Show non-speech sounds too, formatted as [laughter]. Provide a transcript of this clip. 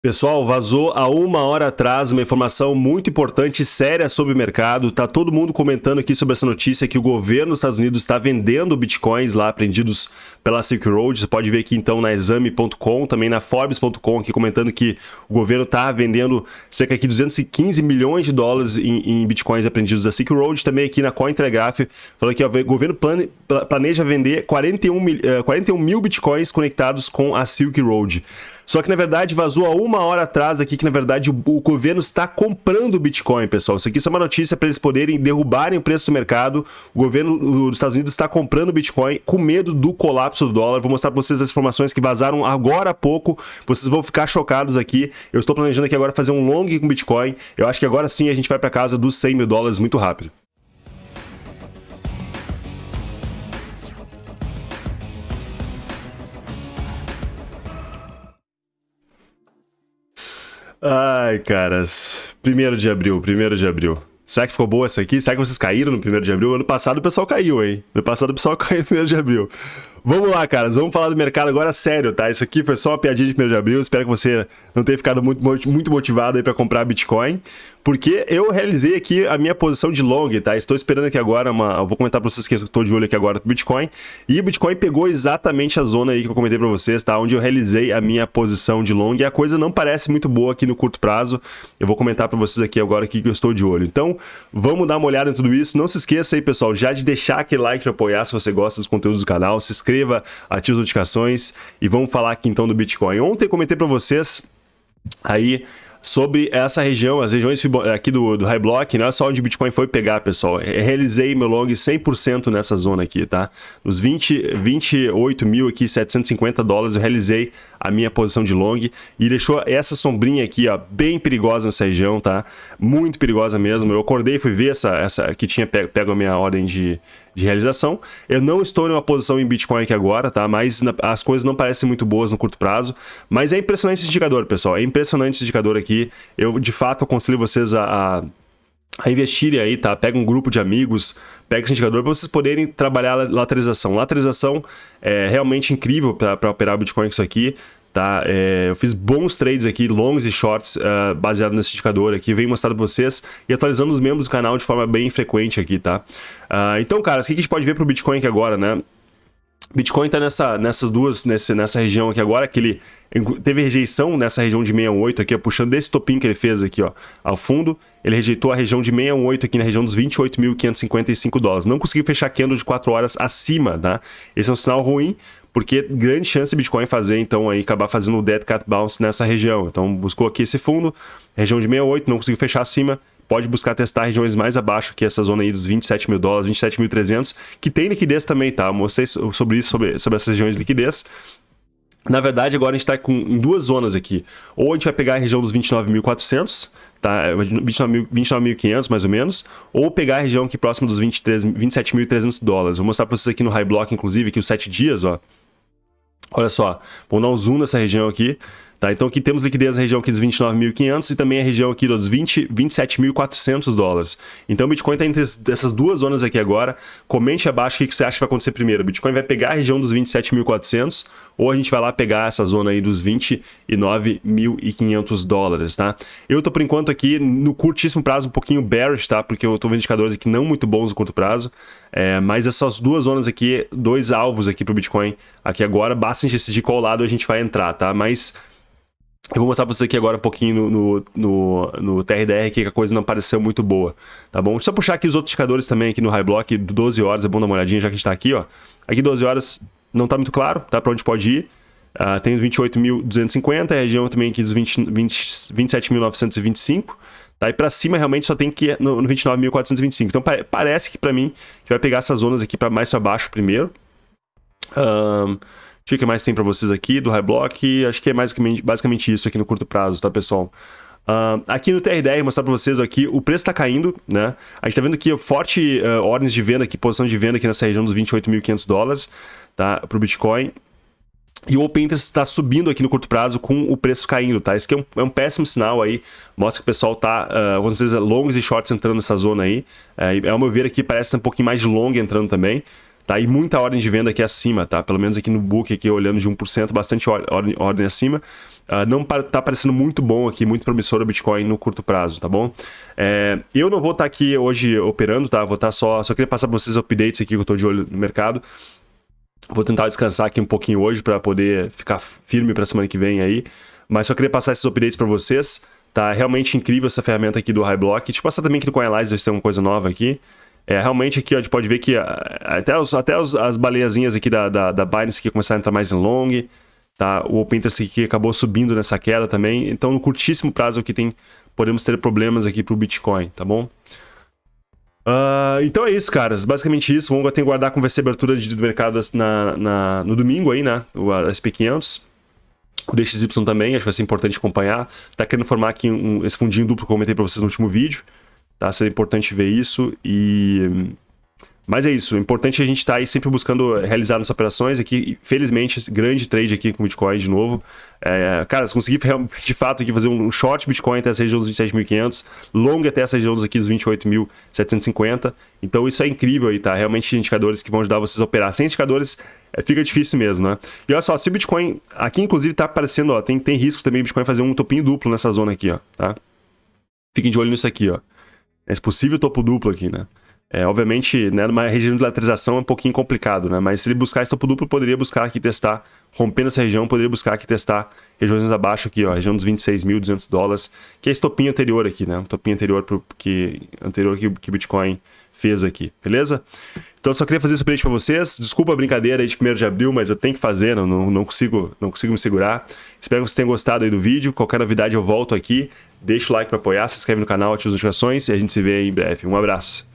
Pessoal, vazou há uma hora atrás uma informação muito importante e séria sobre o mercado. Tá todo mundo comentando aqui sobre essa notícia que o governo dos Estados Unidos está vendendo bitcoins lá apreendidos pela Silk Road. Você pode ver aqui então na exame.com, também na forbes.com aqui comentando que o governo está vendendo cerca de 215 milhões de dólares em, em bitcoins apreendidos da Silk Road. Também aqui na Cointelegraph falando que o governo plane, planeja vender 41 mil, 41 eh, mil bitcoins conectados com a Silk Road. Só que na verdade vazou há uma hora atrás aqui que na verdade o, o governo está comprando o Bitcoin, pessoal. Isso aqui é uma notícia para eles poderem derrubarem o preço do mercado. O governo dos Estados Unidos está comprando o Bitcoin com medo do colapso do dólar. Vou mostrar para vocês as informações que vazaram agora há pouco. Vocês vão ficar chocados aqui. Eu estou planejando aqui agora fazer um long com Bitcoin. Eu acho que agora sim a gente vai para casa dos 100 mil dólares muito rápido. Ai, caras. Primeiro de abril, primeiro de abril. Será que ficou boa essa aqui? Será que vocês caíram no primeiro de abril? Ano passado o pessoal caiu, hein? Ano passado o pessoal [laughs] caiu no primeiro de abril. Vamos lá, caras. Vamos falar do mercado agora sério, tá? Isso aqui foi só uma piadinha de 1 de abril. Espero que você não tenha ficado muito, muito motivado aí para comprar Bitcoin. Porque eu realizei aqui a minha posição de long, tá? Estou esperando aqui agora uma... Eu vou comentar para vocês que eu estou de olho aqui agora pro Bitcoin. E o Bitcoin pegou exatamente a zona aí que eu comentei para vocês, tá? Onde eu realizei a minha posição de long. E a coisa não parece muito boa aqui no curto prazo. Eu vou comentar para vocês aqui agora aqui que eu estou de olho. Então, vamos dar uma olhada em tudo isso. Não se esqueça aí, pessoal, já de deixar aquele like para apoiar se você gosta dos conteúdos do canal. Se inscreva, ative ative as notificações e vamos falar aqui então do Bitcoin. Ontem comentei para vocês aí sobre essa região, as regiões aqui do, do High Block, não é só onde o Bitcoin foi pegar, pessoal. Eu realizei meu long 100% nessa zona aqui, tá? Nos 20, 28 mil aqui, 750 dólares, eu realizei a minha posição de long e deixou essa sombrinha aqui, ó, bem perigosa nessa região, tá? Muito perigosa mesmo. Eu acordei e fui ver essa, essa que tinha pego, pego a minha ordem de, de realização. Eu não estou em uma posição em Bitcoin aqui agora, tá? Mas na, as coisas não parecem muito boas no curto prazo. Mas é impressionante esse indicador, pessoal. É impressionante esse indicador aqui. Eu, de fato, aconselho vocês a, a investirem aí, tá? Pega um grupo de amigos, pega esse indicador para vocês poderem trabalhar a lateralização. Lateralização é realmente incrível para operar Bitcoin com isso aqui. Tá? É, eu fiz bons trades aqui, longs e shorts, uh, baseado nesse indicador aqui, venho mostrar para vocês e atualizando os membros do canal de forma bem frequente aqui, tá? Uh, então, cara, o que a gente pode ver para o Bitcoin aqui agora, né? Bitcoin está nessa, nessas duas, nesse, nessa região aqui agora, que ele teve rejeição nessa região de 68 aqui, ó, puxando desse topinho que ele fez aqui, ó, ao fundo, ele rejeitou a região de 68 aqui na região dos 28.555 dólares. Não conseguiu fechar candle de 4 horas acima, tá? Esse é um sinal ruim, porque grande chance Bitcoin fazer, então, aí, acabar fazendo o dead cat bounce nessa região. Então, buscou aqui esse fundo, região de 68, não conseguiu fechar acima, pode buscar testar regiões mais abaixo que essa zona aí dos 27 mil dólares, 27.300, que tem liquidez também, tá? Eu mostrei sobre isso, sobre, sobre essas regiões de liquidez. Na verdade, agora a gente está com em duas zonas aqui. Ou a gente vai pegar a região dos 29.400, tá? 29.500 29 mais ou menos, ou pegar a região aqui próxima dos 27.300 dólares. Vou mostrar para vocês aqui no High Block, inclusive, aqui os 7 dias, ó. Olha só, vou dar um zoom nessa região aqui. Tá, então aqui temos liquidez na região aqui dos 29.500 e também a região aqui dos 20, 27.400 dólares. Então o Bitcoin está entre essas duas zonas aqui agora. Comente abaixo o que você acha que vai acontecer primeiro. O Bitcoin vai pegar a região dos 27.400 ou a gente vai lá pegar essa zona aí dos 29.500 dólares, tá? Eu tô por enquanto aqui no curtíssimo prazo um pouquinho bearish, tá? Porque eu tô vendo indicadores aqui não muito bons no curto prazo. É, mas essas duas zonas aqui, dois alvos aqui para o Bitcoin aqui agora, basta a gente decidir qual lado a gente vai entrar, tá? Mas eu vou mostrar para você aqui agora um pouquinho no, no, no, TRDR que a coisa não pareceu muito boa, tá bom? Deixa eu puxar aqui os outros indicadores também aqui no High Block, 12 horas, é bom dar uma olhadinha já que a gente está aqui, ó. Aqui 12 horas não está muito claro, tá? Para onde pode ir. Uh, tem 28.250, a região também aqui dos 20, 20, 27.925, tá? E para cima realmente só tem que ir no, no 29.425. Então pa parece que para mim que vai pegar essas zonas aqui para mais para baixo primeiro. Um, o que mais tem para vocês aqui do High Block? Acho que é basicamente, basicamente isso aqui no curto prazo, tá, pessoal? Uh, aqui no TR10, mostrar para vocês aqui, o preço está caindo, né? A gente está vendo aqui forte uh, ordens de venda aqui, posição de venda aqui nessa região dos 28.500 dólares, tá? Para o Bitcoin. E o Open Interest está subindo aqui no curto prazo com o preço caindo, tá? Isso aqui é um, é um péssimo sinal aí, mostra que o pessoal tá, uh, com certeza, longos e shorts entrando nessa zona aí. Uh, ao meu ver aqui parece um pouquinho mais de long entrando também tá? E muita ordem de venda aqui acima, tá? Pelo menos aqui no book, aqui olhando de 1%, bastante ordem, ordem acima. Uh, não tá parecendo muito bom aqui, muito promissor o Bitcoin no curto prazo, tá bom? É, eu não vou estar tá aqui hoje operando, tá? Vou estar tá só... Só queria passar para vocês updates aqui que eu estou de olho no mercado. Vou tentar descansar aqui um pouquinho hoje para poder ficar firme para semana que vem aí. Mas só queria passar esses updates para vocês. Tá realmente incrível essa ferramenta aqui do High Block. Deixa eu passar também aqui no CoinAlysis, ver se tem uma coisa nova aqui. É, realmente aqui ó, a gente pode ver que até, os, até os, as baleiazinhas aqui da, da, da Binance aqui começaram a entrar mais em long. Tá? O Open Interest aqui acabou subindo nessa queda também. Então no curtíssimo prazo aqui tem, podemos ter problemas aqui para o Bitcoin, tá bom? Uh, então é isso, caras. Basicamente isso. Vamos que guardar com a abertura de, do mercado na, na, no domingo aí, né? O SP500. O DXY também, acho que vai ser importante acompanhar. Tá querendo formar aqui um, esse fundinho duplo que eu comentei para vocês no último vídeo. Tá? Seria importante ver isso e... Mas é isso, o importante é a gente estar tá aí sempre buscando realizar nossas operações aqui. Felizmente, grande trade aqui com Bitcoin de novo. É, cara, se conseguir de fato aqui fazer um short Bitcoin até essa região dos 27.500, long até essa região aqui dos 28.750. Então isso é incrível aí, tá? Realmente indicadores que vão ajudar vocês a operar. Sem indicadores é, fica difícil mesmo, né? E olha só, se o Bitcoin, aqui inclusive tá aparecendo, ó, tem, tem risco também o Bitcoin fazer um topinho duplo nessa zona aqui, ó, tá? Fiquem de olho nisso aqui, ó. Esse possível topo duplo aqui, né? É, obviamente, né, numa região de lateralização é um pouquinho complicado, né? Mas se ele buscar esse topo duplo, poderia buscar aqui testar, rompendo essa região, poderia buscar aqui testar regiões abaixo aqui, ó, região dos 26.200 dólares, que é esse topinho anterior aqui, né? Um topinho anterior pro, que anterior que, o Bitcoin fez aqui, beleza? Então só queria fazer esse update para vocês. Desculpa a brincadeira aí de 1 de abril, mas eu tenho que fazer, não, não, consigo, não consigo me segurar. Espero que vocês tenham gostado aí do vídeo. Qualquer novidade eu volto aqui. Deixa o like para apoiar, se inscreve no canal, ativa as notificações e a gente se vê em breve. Um abraço.